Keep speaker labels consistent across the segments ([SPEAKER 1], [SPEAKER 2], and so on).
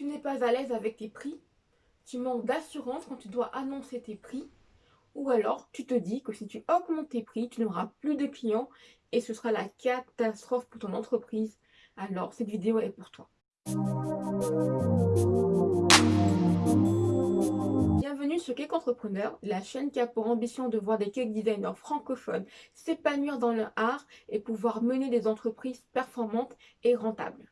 [SPEAKER 1] Tu n'es pas à l'aise avec tes prix Tu manques d'assurance quand tu dois annoncer tes prix Ou alors tu te dis que si tu augmentes tes prix, tu n'auras plus de clients et ce sera la catastrophe pour ton entreprise. Alors cette vidéo est pour toi. Bienvenue sur Cake Entrepreneur, la chaîne qui a pour ambition de voir des cake designers francophones s'épanouir dans leur art et pouvoir mener des entreprises performantes et rentables.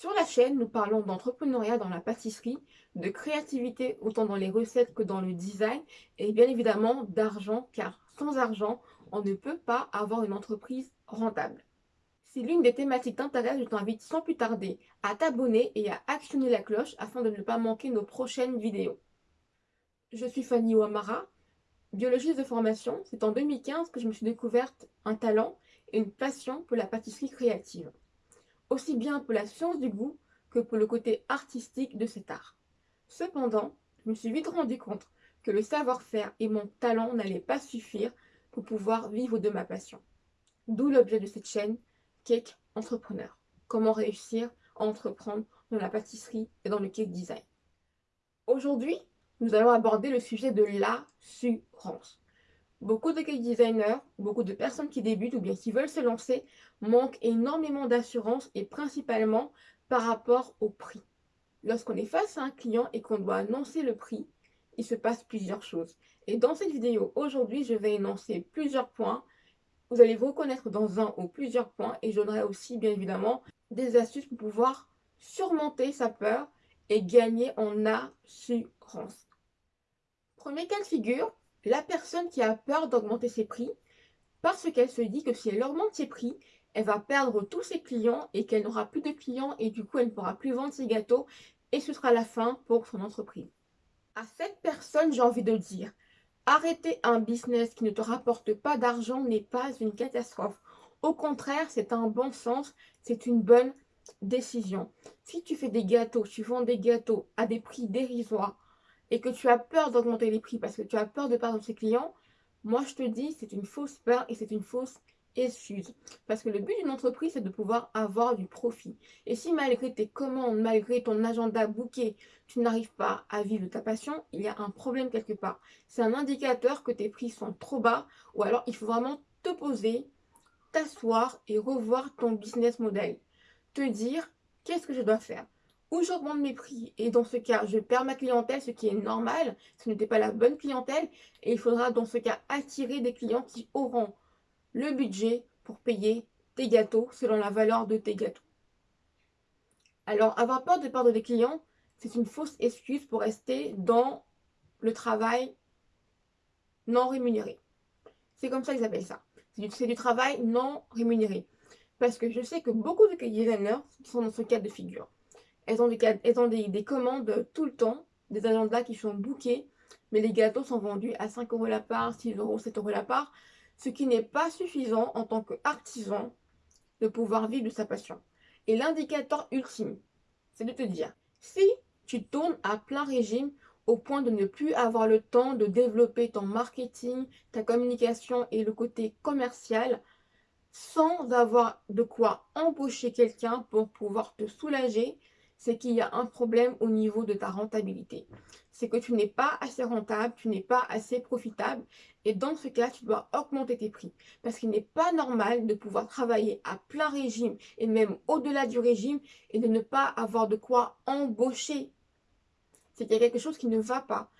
[SPEAKER 1] Sur la chaîne, nous parlons d'entrepreneuriat dans la pâtisserie, de créativité autant dans les recettes que dans le design et bien évidemment d'argent car sans argent, on ne peut pas avoir une entreprise rentable. Si l'une des thématiques t'intéresse, je t'invite sans plus tarder à t'abonner et à actionner la cloche afin de ne pas manquer nos prochaines vidéos. Je suis Fanny Ouamara, biologiste de formation. C'est en 2015 que je me suis découverte un talent et une passion pour la pâtisserie créative aussi bien pour la science du goût que pour le côté artistique de cet art. Cependant, je me suis vite rendu compte que le savoir-faire et mon talent n'allaient pas suffire pour pouvoir vivre de ma passion. D'où l'objet de cette chaîne, Cake Entrepreneur. Comment réussir à entreprendre dans la pâtisserie et dans le cake design. Aujourd'hui, nous allons aborder le sujet de l'assurance. Beaucoup de cake designers, beaucoup de personnes qui débutent ou bien qui veulent se lancer manquent énormément d'assurance et principalement par rapport au prix. Lorsqu'on est face à un client et qu'on doit annoncer le prix, il se passe plusieurs choses. Et dans cette vidéo, aujourd'hui, je vais énoncer plusieurs points. Vous allez vous reconnaître dans un ou plusieurs points et je donnerai aussi, bien évidemment, des astuces pour pouvoir surmonter sa peur et gagner en assurance. Premier cas de figure, la personne qui a peur d'augmenter ses prix parce qu'elle se dit que si elle augmente ses prix, elle va perdre tous ses clients et qu'elle n'aura plus de clients et du coup elle ne pourra plus vendre ses gâteaux et ce sera la fin pour son entreprise. À cette personne, j'ai envie de dire, arrêter un business qui ne te rapporte pas d'argent n'est pas une catastrophe. Au contraire, c'est un bon sens, c'est une bonne décision. Si tu fais des gâteaux, tu vends des gâteaux à des prix dérisoires, et que tu as peur d'augmenter les prix parce que tu as peur de perdre tes clients, moi je te dis c'est une fausse peur et c'est une fausse excuse. Parce que le but d'une entreprise, c'est de pouvoir avoir du profit. Et si malgré tes commandes, malgré ton agenda booké, tu n'arrives pas à vivre ta passion, il y a un problème quelque part. C'est un indicateur que tes prix sont trop bas ou alors il faut vraiment te poser, t'asseoir et revoir ton business model. Te dire, qu'est-ce que je dois faire? Ou j'augmente mes prix et dans ce cas, je perds ma clientèle, ce qui est normal, ce n'était pas la bonne clientèle et il faudra dans ce cas attirer des clients qui auront le budget pour payer tes gâteaux selon la valeur de tes gâteaux. Alors, avoir peur de perdre des clients, c'est une fausse excuse pour rester dans le travail non rémunéré. C'est comme ça qu'ils appellent ça. C'est du, travail non rémunéré. Parce que je sais que beaucoup de designers sont dans ce cas de figure. Elles ont, des, des, commandes tout le temps, des agendas qui sont bookés, mais les gâteaux sont vendus à 5 euros la part, 6 euros, 7 euros la part, ce qui n'est pas suffisant en tant qu'artisan de pouvoir vivre de sa passion. Et l'indicateur ultime, c'est de te dire, si tu tournes à plein régime au point de ne plus avoir le temps de développer ton marketing, ta communication et le côté commercial, sans avoir de quoi embaucher quelqu'un pour pouvoir te soulager, c'est qu'il y a un problème au niveau de ta rentabilité. C'est que tu n'es pas assez rentable, tu n'es pas assez profitable et dans ce cas, tu dois augmenter tes prix. Parce qu'il n'est pas normal de pouvoir travailler à plein régime et même au-delà du régime et de ne pas avoir de quoi embaucher. C'est qu'il y a quelque chose qui ne va pas.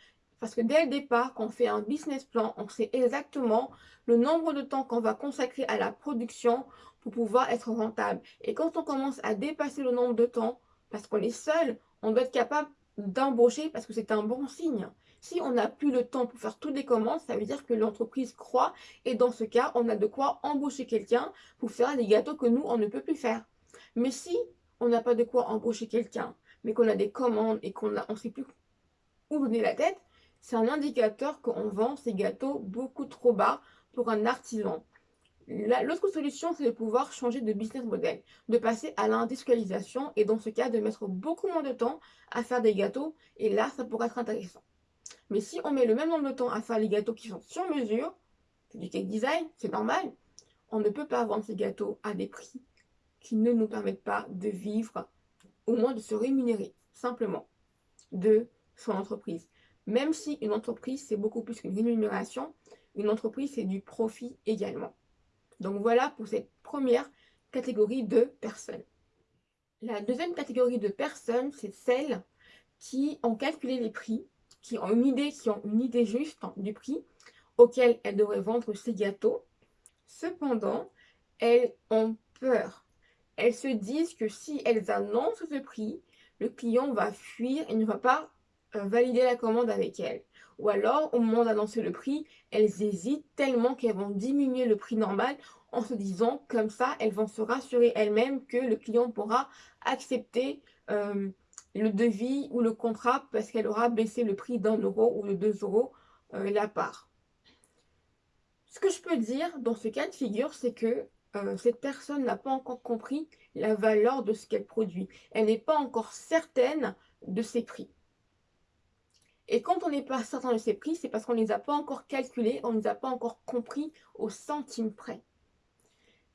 [SPEAKER 1] Parce que dès le départ, quand on fait un business plan, on sait exactement le nombre de temps qu'on va consacrer à la production pour pouvoir être rentable. Et quand on commence à dépasser le nombre de temps, parce qu'on est seul, on doit être capable d'embaucher parce que c'est un bon signe. Si on n'a plus le temps pour faire toutes les commandes, ça veut dire que l'entreprise croît et dans ce cas, on a de quoi embaucher quelqu'un pour faire les gâteaux que nous, on ne peut plus faire. Mais si on n'a pas de quoi embaucher quelqu'un, mais qu'on a des commandes et qu'on ne sait plus où donner la tête, c'est un indicateur qu'on vend ces gâteaux beaucoup trop bas pour un artisan. L'autre solution, c'est de pouvoir changer de business model, de passer à l'industrialisation et dans ce cas, de mettre beaucoup moins de temps à faire des gâteaux et là, ça pourrait être intéressant. Mais si on met le même nombre de temps à faire les gâteaux qui sont sur mesure, c'est du cake design, c'est normal, on ne peut pas vendre ces gâteaux à des prix qui ne nous permettent pas de vivre au moins de se rémunérer, simplement, de son entreprise. Même si une entreprise, c'est beaucoup plus qu'une rémunération, une entreprise, c'est du profit également. Donc voilà pour cette première catégorie de personnes. La deuxième catégorie de personnes, c'est celles qui ont calculé les prix, qui ont une idée, qui ont une idée juste du prix auquel elles devraient vendre ces gâteaux. Cependant, elles ont peur. Elles se disent que si elles annoncent ce prix, le client va fuir et ne va pas euh, valider la commande avec elles. Ou alors, au moment d'annoncer le prix, elles hésitent tellement qu'elles vont diminuer le prix normal en se disant comme ça, elles vont se rassurer elles-mêmes que le client pourra accepter euh, le devis ou le contrat parce qu'elle aura baissé le prix d'un euro ou de deux euros euh, la part. Ce que je peux dire dans ce cas de figure, c'est que euh, cette personne n'a pas encore compris la valeur de ce qu'elle produit. Elle n'est pas encore certaine de ses prix. Et quand on n'est pas certain de ses prix, c'est parce qu'on ne les a pas encore calculés, on ne les a pas encore compris au centime près.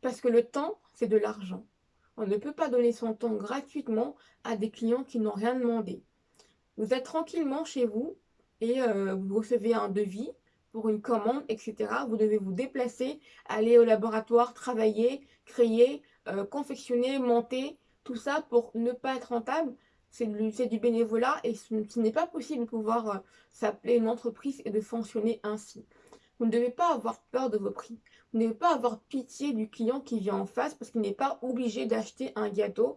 [SPEAKER 1] Parce que le temps, c'est de l'argent. On ne peut pas donner son temps gratuitement à des clients qui n'ont rien demandé. Vous êtes tranquillement chez vous et euh, vous recevez un devis pour une commande, etc. Vous devez vous déplacer, aller au laboratoire, travailler, créer, euh, confectionner, monter, tout ça pour ne pas être rentable. C'est du, bénévolat et ce, n'est pas possible de pouvoir euh, s'appeler une entreprise et de fonctionner ainsi. Vous ne devez pas avoir peur de vos prix. Vous ne devez pas avoir pitié du client qui vient en face parce qu'il n'est pas obligé d'acheter un gâteau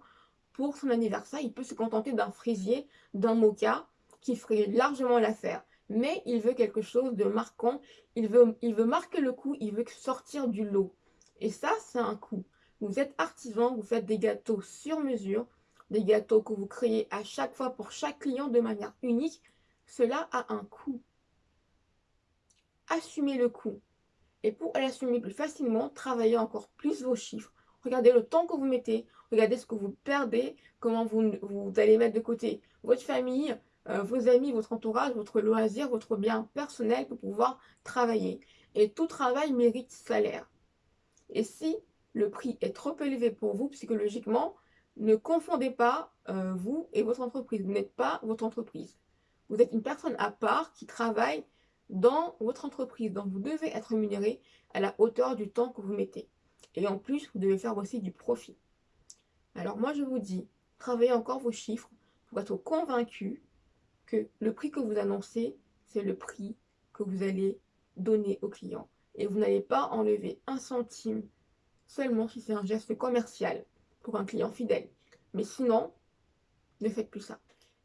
[SPEAKER 1] pour son anniversaire. Il peut se contenter d'un fraisier, d'un mocha qui ferait largement l'affaire. Mais il veut quelque chose de marquant. Il veut, il veut marquer le coup. Il veut sortir du lot. Et ça, c'est un coût. Vous êtes artisan, vous faites des gâteaux sur mesure, des gâteaux que vous créez à chaque fois pour chaque client de manière unique. Cela a un coût assumez le coût. Et pour l'assumer plus facilement, travaillez encore plus vos chiffres. Regardez le temps que vous mettez, regardez ce que vous perdez, comment vous, allez mettre de côté votre famille, euh, vos amis, votre entourage, votre loisir, votre bien personnel pour pouvoir travailler. Et tout travail mérite salaire. Et si le prix est trop élevé pour vous psychologiquement, ne confondez pas euh, vous et votre entreprise. Vous n'êtes pas votre entreprise. Vous êtes une personne à part qui travaille dans votre entreprise. Donc, vous devez être rémunéré à la hauteur du temps que vous mettez. Et en plus, vous devez faire aussi du profit. Alors moi, je vous dis, travaillez encore vos chiffres pour être convaincu que le prix que vous annoncez, c'est le prix que vous allez donner au client. Et vous n'allez pas enlever un centime seulement si c'est un geste commercial un client fidèle. Mais sinon, ne faites plus ça.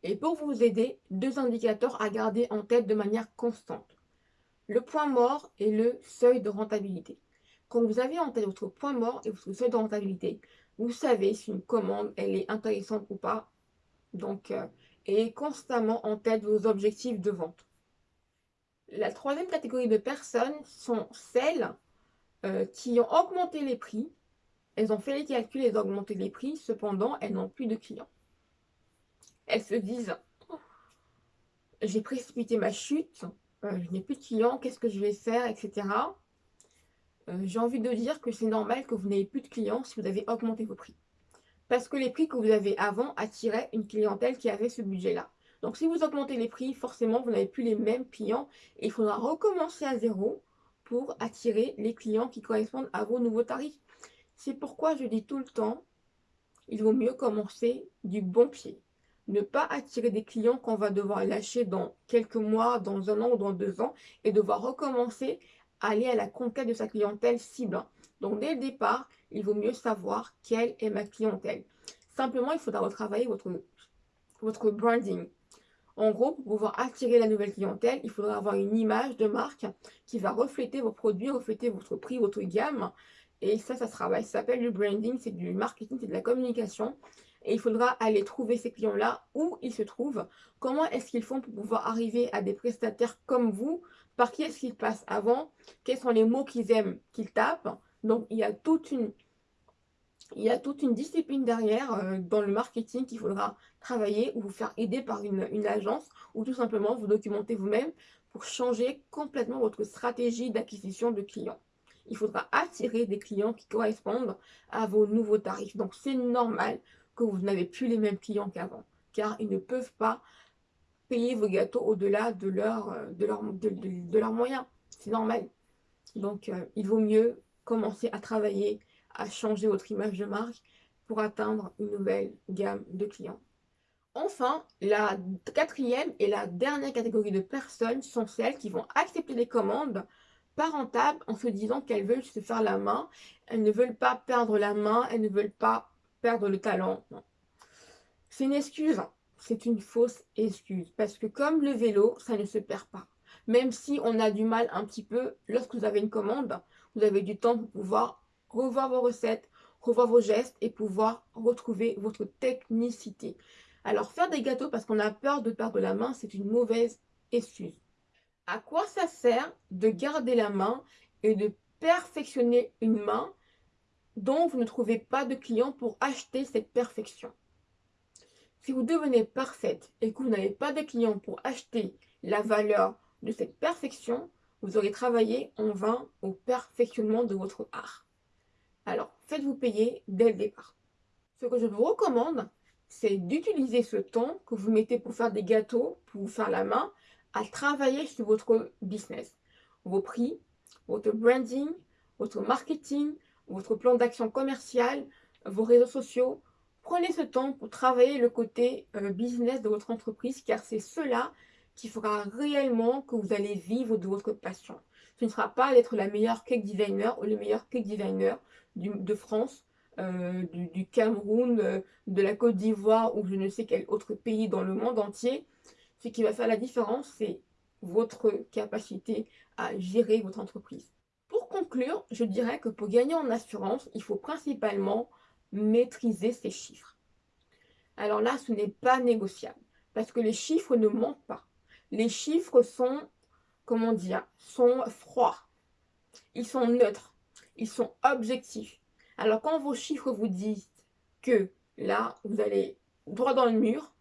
[SPEAKER 1] Et pour vous aider, deux indicateurs à garder en tête de manière constante. Le point mort et le seuil de rentabilité. Quand vous avez en tête votre point mort et votre seuil de rentabilité, vous savez si une commande elle est intéressante ou pas. Donc, euh, ayez constamment en tête vos objectifs de vente. La troisième catégorie de personnes sont celles euh, qui ont augmenté les prix. Elles ont fait les calculs, elles ont augmenté les prix, cependant, elles n'ont plus de clients elles se disent j'ai précipité ma chute, euh, je n'ai plus de clients, qu'est-ce que je vais faire, etc. Euh, j'ai envie de dire que c'est normal que vous n'ayez plus de clients si vous avez augmenté vos prix. Parce que les prix que vous avez avant attiraient une clientèle qui avait ce budget-là. Donc si vous augmentez les prix, forcément vous n'avez plus les mêmes clients et il faudra recommencer à zéro pour attirer les clients qui correspondent à vos nouveaux tarifs. C'est pourquoi je dis tout le temps, il vaut mieux commencer du bon pied ne pas attirer des clients qu'on va devoir lâcher dans quelques mois, dans un an ou dans deux ans et devoir recommencer à aller à la conquête de sa clientèle cible. Donc dès le départ, il vaut mieux savoir quelle est ma clientèle. Simplement, il faudra retravailler votre, votre branding. En gros, pour pouvoir attirer la nouvelle clientèle, il faudra avoir une image de marque qui va refléter vos produits, refléter votre prix, votre gamme. Et ça, ça se travaille. Ça s'appelle le branding, c'est du marketing, c'est de la communication et il faudra aller trouver ces clients-là où ils se trouvent. Comment est-ce qu'ils font pour pouvoir arriver à des prestataires comme vous Par qui est-ce qu'ils passent avant Quels sont les mots qu'ils aiment qu'ils tapent Donc, il y a toute une, il y a toute une discipline derrière euh, dans le marketing qu'il faudra travailler ou vous faire aider par une, une agence ou tout simplement vous documenter vous-même pour changer complètement votre stratégie d'acquisition de clients. Il faudra attirer des clients qui correspondent à vos nouveaux tarifs. Donc, c'est normal que vous n'avez plus les mêmes clients qu'avant, car ils ne peuvent pas payer vos gâteaux au-delà de, euh, leurs moyens. C'est normal. Donc, euh, il vaut mieux commencer à travailler, à changer votre image de marque pour atteindre une nouvelle gamme de clients. Enfin, la quatrième et la dernière catégorie de personnes sont celles qui vont accepter les commandes pas rentables en se disant qu'elles veulent se faire la main, elles ne veulent pas perdre la main, elles ne veulent pas perdre le talent. C'est une excuse, c'est une fausse excuse. Parce que comme le vélo, ça ne se perd pas. Même si on a du mal un petit peu, lorsque vous avez une commande, vous avez du temps pour pouvoir revoir vos recettes, revoir vos gestes et pouvoir retrouver votre technicité. Alors faire des gâteaux parce qu'on a peur de perdre la main, c'est une mauvaise excuse. À quoi ça sert de garder la main et de perfectionner une main dont vous ne trouvez pas de clients pour acheter cette perfection? Si vous devenez parfaite et que vous n'avez pas de clients pour acheter la valeur de cette perfection, vous aurez travaillé en vain au perfectionnement de votre art. Alors, faites-vous payer dès le départ. Ce que je vous recommande, c'est d'utiliser ce temps que vous mettez pour faire des gâteaux, pour faire la main, à travailler sur votre business. Vos prix, votre branding, votre marketing, votre plan d'action commercial, vos réseaux sociaux. Prenez ce temps pour travailler le côté euh, business de votre entreprise car c'est cela qui fera réellement que vous allez vivre de votre passion. Ce ne sera pas d'être la meilleure cake designer ou le meilleur cake designer de France, euh, du, Cameroun, euh, de la Côte d'Ivoire ou je ne sais quel autre pays dans le monde entier. Ce qui va faire la différence, c'est votre capacité à gérer votre entreprise. Pour conclure, je dirais que pour gagner en assurance, il faut principalement maîtriser ses chiffres. Alors là, ce n'est pas négociable parce que les chiffres ne mentent pas. Les chiffres sont, comment dire, sont froids. Ils sont neutres. Ils sont objectifs. Alors quand vos chiffres vous disent que là, vous allez droit dans le mur,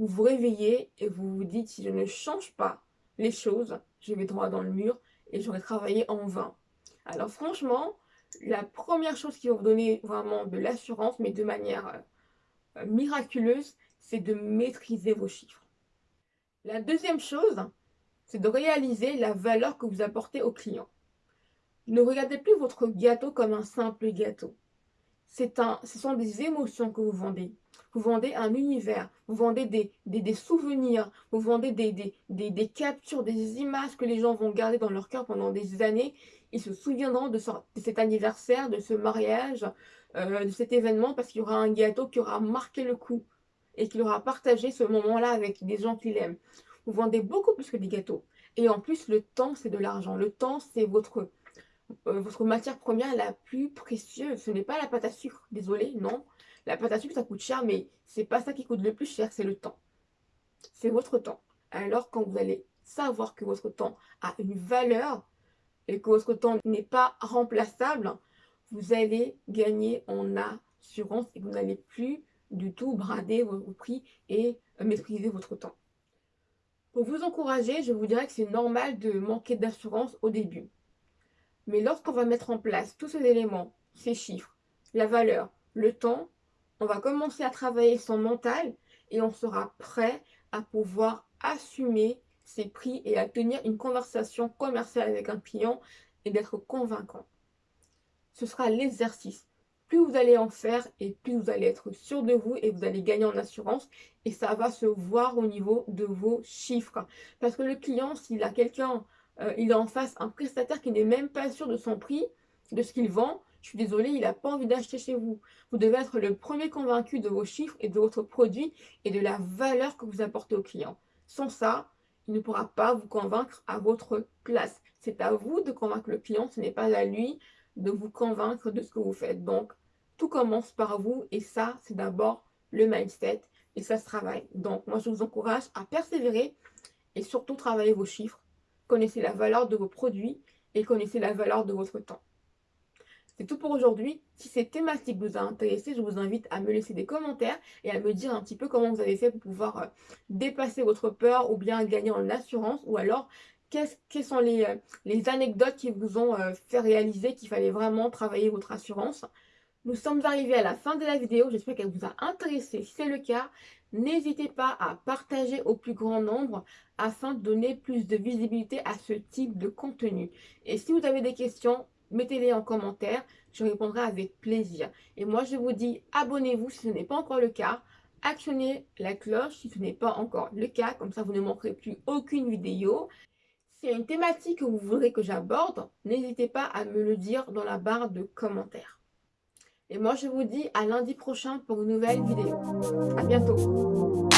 [SPEAKER 1] vous vous réveillez et vous vous dites si je ne change pas les choses, je vais droit dans le mur et j'aurai travaillé en vain. Alors franchement, la première chose qui va vous donner vraiment de l'assurance, mais de manière euh, miraculeuse, c'est de maîtriser vos chiffres. La deuxième chose, c'est de réaliser la valeur que vous apportez au client. Ne regardez plus votre gâteau comme un simple gâteau. Un, ce sont des émotions que vous vendez. Vous vendez un univers, vous vendez des, des, souvenirs, vous vendez des, des, captures, des images que les gens vont garder dans leur cœur pendant des années. Ils se souviendront de, cet anniversaire, de ce mariage, euh, de cet événement, parce qu'il y aura un gâteau qui aura marqué le coup et qu'il aura partagé ce moment-là avec des gens qu'il aime. Vous vendez beaucoup plus que des gâteaux. Et en plus, le temps, c'est de l'argent. Le temps, c'est votre, euh, votre matière première la plus précieuse. Ce n'est pas la pâte à sucre, désolé, non. La pâte à sucre, ça coûte cher, mais c'est pas ça qui coûte le plus cher, c'est le temps. C'est votre temps. Alors, quand vous allez savoir que votre temps a une valeur et que votre temps n'est pas remplaçable, vous allez gagner en assurance et vous n'allez plus du tout brader vos prix et maîtriser votre temps. Pour vous encourager, je vous dirais que c'est normal de manquer d'assurance au début. Mais lorsqu'on va mettre en place tous ces éléments, ces chiffres, la valeur, le temps, on va commencer à travailler son mental et on sera prêt à pouvoir assumer ses prix et à tenir une conversation commerciale avec un client et d'être convaincant. Ce sera l'exercice plus vous allez en faire et plus vous allez être sûr de vous et vous allez gagner en assurance et ça va se voir au niveau de vos chiffres. Parce que le client, s'il a quelqu'un, euh, il a en face un prestataire qui n'est même pas sûr de son prix, de ce qu'il vend, je suis désolée, il n'a pas envie d'acheter chez vous. Vous devez être le premier convaincu de vos chiffres et de votre produit et de la valeur que vous apportez au client. Sans ça, il ne pourra pas vous convaincre à votre place. C'est à vous de convaincre le client, ce n'est pas à lui de vous convaincre de ce que vous faites. Donc, tout commence par vous et ça, c'est d'abord le mindset et ça se travaille. Donc, moi, je vous encourage à persévérer et surtout travailler vos chiffres. Connaissez la valeur de vos produits et connaissez la valeur de votre temps. C'est tout pour aujourd'hui. Si cette thématique vous a intéressé, je vous invite à me laisser des commentaires et à me dire un petit peu comment vous avez fait pour pouvoir euh, dépasser votre peur ou bien gagner en assurance ou alors quelles sont les, euh, les, anecdotes qui vous ont euh, fait réaliser qu'il fallait vraiment travailler votre assurance Nous sommes arrivés à la fin de la vidéo, j'espère qu'elle vous a intéressé. Si c'est le cas, n'hésitez pas à partager au plus grand nombre afin de donner plus de visibilité à ce type de contenu. Et si vous avez des questions, mettez-les en commentaire, je répondrai avec plaisir. Et moi, je vous dis abonnez-vous si ce n'est pas encore le cas. Actionnez la cloche si ce n'est pas encore le cas, comme ça vous ne manquerez plus aucune vidéo. S'il y a une thématique que vous voudrez que j'aborde, n'hésitez pas à me le dire dans la barre de commentaires. Et moi, je vous dis à lundi prochain pour une nouvelle vidéo. À bientôt